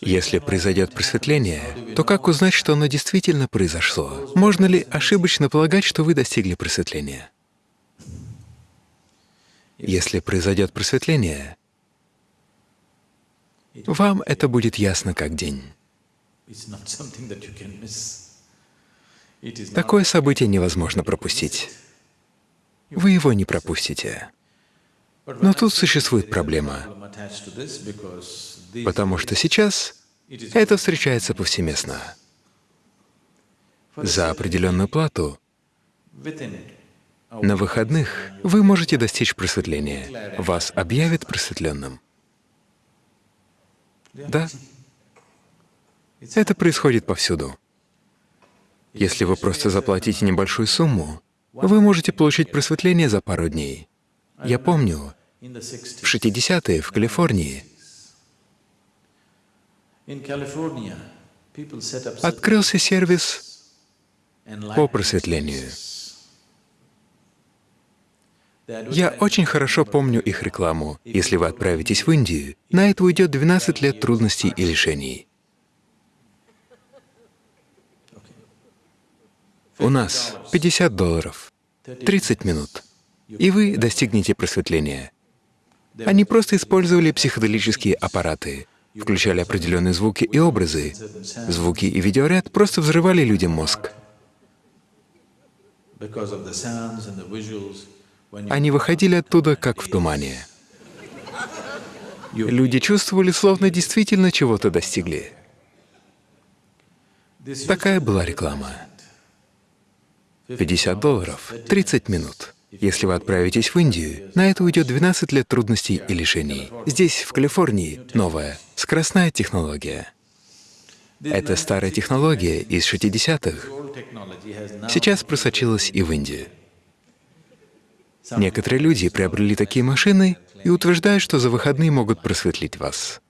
Если произойдет просветление, то как узнать, что оно действительно произошло? Можно ли ошибочно полагать, что вы достигли просветления? Если произойдет просветление, вам это будет ясно как день. Такое событие невозможно пропустить. Вы его не пропустите. Но тут существует проблема, потому что сейчас это встречается повсеместно. За определенную плату на выходных вы можете достичь просветления. Вас объявят просветленным. Да. Это происходит повсюду. Если вы просто заплатите небольшую сумму, вы можете получить просветление за пару дней. Я помню, в 60-е в Калифорнии открылся сервис по просветлению. Я очень хорошо помню их рекламу. Если вы отправитесь в Индию, на это уйдет 12 лет трудностей и лишений. У нас 50 долларов, 30 минут, и вы достигнете просветления. Они просто использовали психоделические аппараты, включали определенные звуки и образы. Звуки и видеоряд просто взрывали людям мозг. Они выходили оттуда как в тумане. Люди чувствовали, словно действительно чего-то достигли. Такая была реклама. 50 долларов, 30 минут. Если вы отправитесь в Индию, на это уйдет 12 лет трудностей и лишений. Здесь, в Калифорнии, новая, скоростная технология. Эта старая технология из 60-х сейчас просочилась и в Индию. Некоторые люди приобрели такие машины и утверждают, что за выходные могут просветлить вас.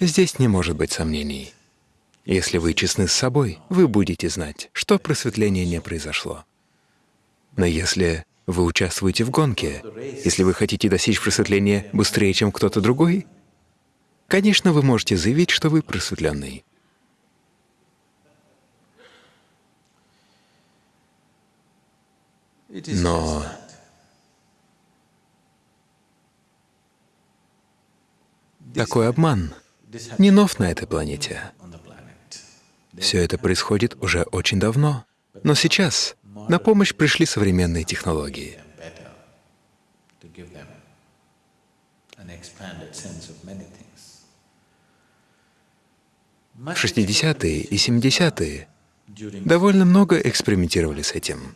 Здесь не может быть сомнений. Если вы честны с собой, вы будете знать, что просветление не произошло. Но если вы участвуете в гонке, если вы хотите достичь просветления быстрее, чем кто-то другой, конечно, вы можете заявить, что вы просветленный. Но такой обман не нов на этой планете. Все это происходит уже очень давно. Но сейчас на помощь пришли современные технологии. В 60-е и 70-е довольно много экспериментировали с этим.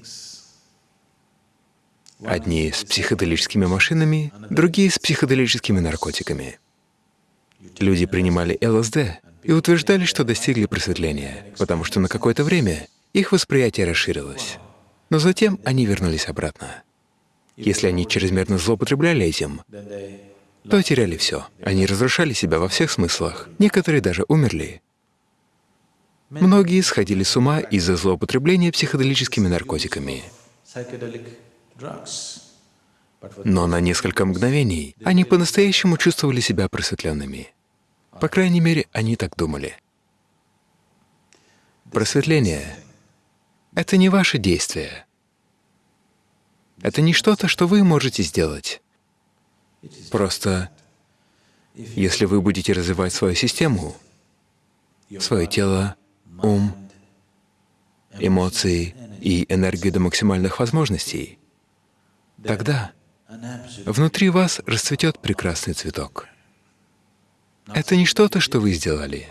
Одни с психоделическими машинами, другие с психоделическими наркотиками. Люди принимали ЛСД и утверждали, что достигли просветления, потому что на какое-то время их восприятие расширилось. Но затем они вернулись обратно. Если они чрезмерно злоупотребляли этим, то теряли все. Они разрушали себя во всех смыслах. Некоторые даже умерли. Многие сходили с ума из-за злоупотребления психоделическими наркотиками. Но на несколько мгновений они по-настоящему чувствовали себя просветленными. По крайней мере, они так думали. Просветление — это не ваше действие. Это не что-то, что вы можете сделать. Просто если вы будете развивать свою систему, свое тело, ум, эмоции и энергию до максимальных возможностей, тогда внутри вас расцветет прекрасный цветок. Это не что-то, что вы сделали.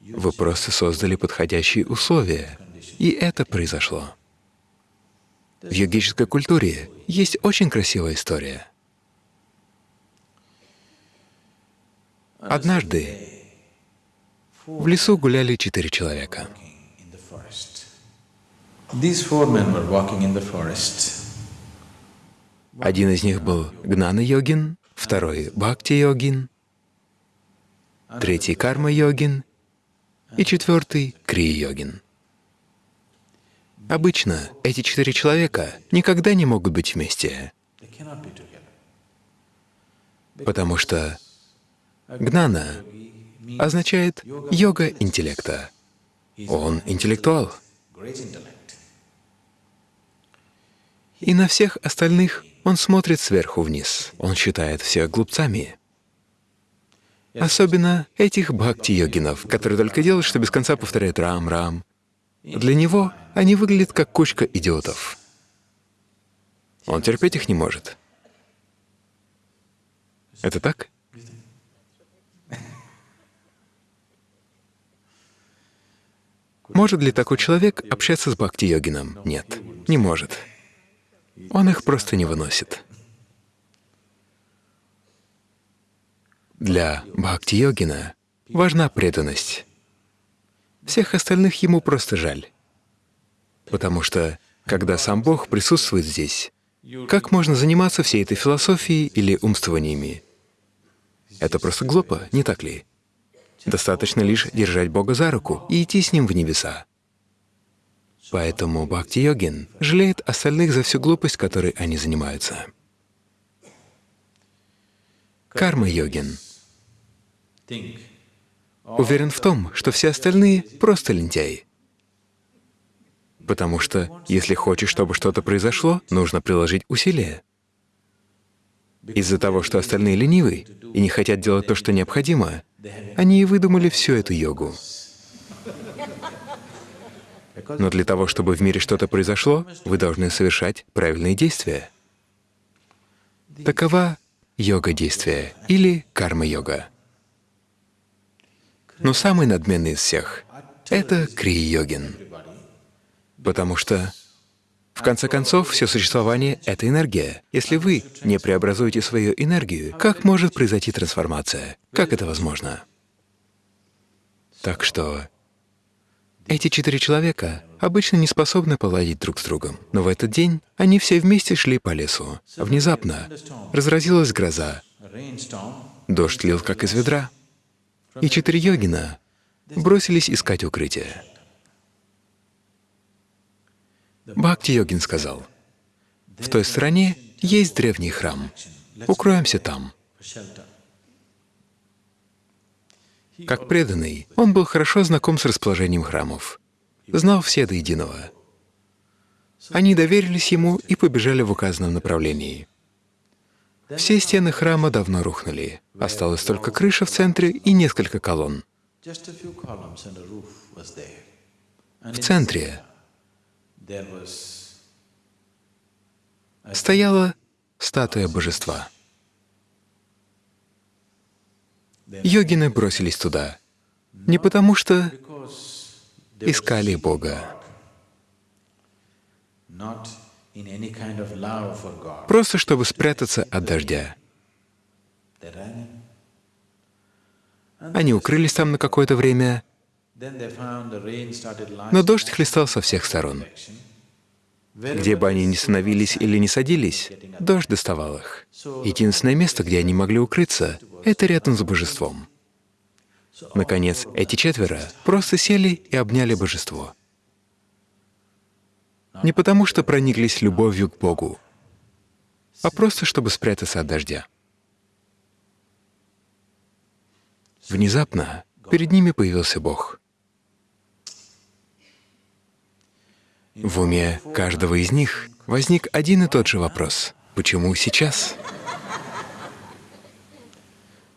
Вы просто создали подходящие условия, и это произошло. В йогической культуре есть очень красивая история. Однажды в лесу гуляли четыре человека. Один из них был Гнана-йогин, второй — Бхакти-йогин, третий — карма-йогин и четвертый — кри-йогин. Обычно эти четыре человека никогда не могут быть вместе. Потому что гнана означает йога интеллекта. Он интеллектуал. И на всех остальных он смотрит сверху вниз. Он считает всех глупцами. Особенно этих бхакти-йогинов, которые только делают, что без конца повторяют «рам-рам». Для него они выглядят как кучка идиотов. Он терпеть их не может. Это так? Может ли такой человек общаться с бхакти-йогином? Нет, не может. Он их просто не выносит. Для бхакти-йогина важна преданность. Всех остальных ему просто жаль. Потому что, когда сам Бог присутствует здесь, как можно заниматься всей этой философией или умствованиями? Это просто глупо, не так ли? Достаточно лишь держать Бога за руку и идти с Ним в небеса. Поэтому Бхакти-йогин жалеет остальных за всю глупость, которой они занимаются. Карма-йогин уверен в том, что все остальные — просто лентяи. Потому что если хочешь, чтобы что-то произошло, нужно приложить усилия. Из-за того, что остальные ленивы и не хотят делать то, что необходимо, они и выдумали всю эту йогу. Но для того, чтобы в мире что-то произошло, вы должны совершать правильные действия. Такова йога действия или карма-йога. Но самый надменный из всех — это крия-йогин, потому что в конце концов, все существование — это энергия. Если вы не преобразуете свою энергию, как может произойти трансформация? Как это возможно? Так что эти четыре человека обычно не способны поладить друг с другом. Но в этот день они все вместе шли по лесу. Внезапно разразилась гроза. Дождь лил как из ведра. И четыре йогина бросились искать укрытие. Бхакти-йогин сказал, «В той стране есть древний храм. Укроемся там». Как преданный, он был хорошо знаком с расположением храмов, знал все до единого. Они доверились ему и побежали в указанном направлении. Все стены храма давно рухнули. Осталась только крыша в центре и несколько колонн. В центре стояла статуя божества. Йогины бросились туда не потому, что искали Бога, просто чтобы спрятаться от дождя. Они укрылись там на какое-то время, но дождь хлестал со всех сторон. Где бы они ни становились или не садились, дождь доставал их. Единственное место, где они могли укрыться, — это рядом с божеством. Наконец, эти четверо просто сели и обняли божество. Не потому, что прониклись любовью к Богу, а просто чтобы спрятаться от дождя. Внезапно перед ними появился Бог. В уме каждого из них возник один и тот же вопрос — почему сейчас?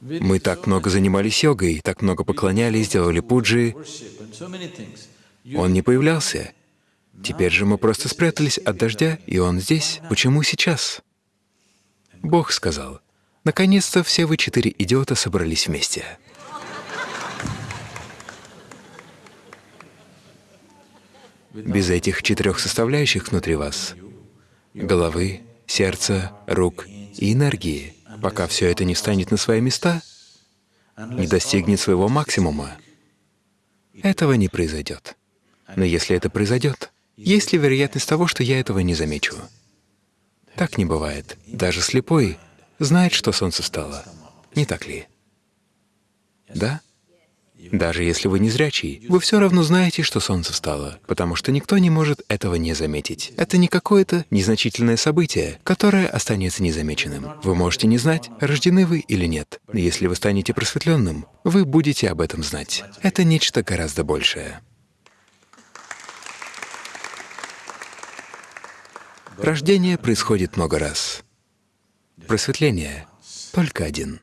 Мы так много занимались йогой, так много поклонялись, делали пуджи. Он не появлялся. Теперь же мы просто спрятались от дождя, и он здесь. Почему сейчас? Бог сказал, «Наконец-то все вы четыре идиота собрались вместе». Без этих четырех составляющих внутри вас — головы, сердца, рук и энергии, пока все это не встанет на свои места, не достигнет своего максимума, этого не произойдет. Но если это произойдет, есть ли вероятность того, что я этого не замечу? Так не бывает. Даже слепой знает, что солнце встало. Не так ли? Да? Даже если вы не зрячий, вы все равно знаете, что солнце встало, потому что никто не может этого не заметить. Это не какое-то незначительное событие, которое останется незамеченным. Вы можете не знать, рождены вы или нет. Если вы станете просветленным, вы будете об этом знать. Это нечто гораздо большее. Рождение происходит много раз. Просветление — только один.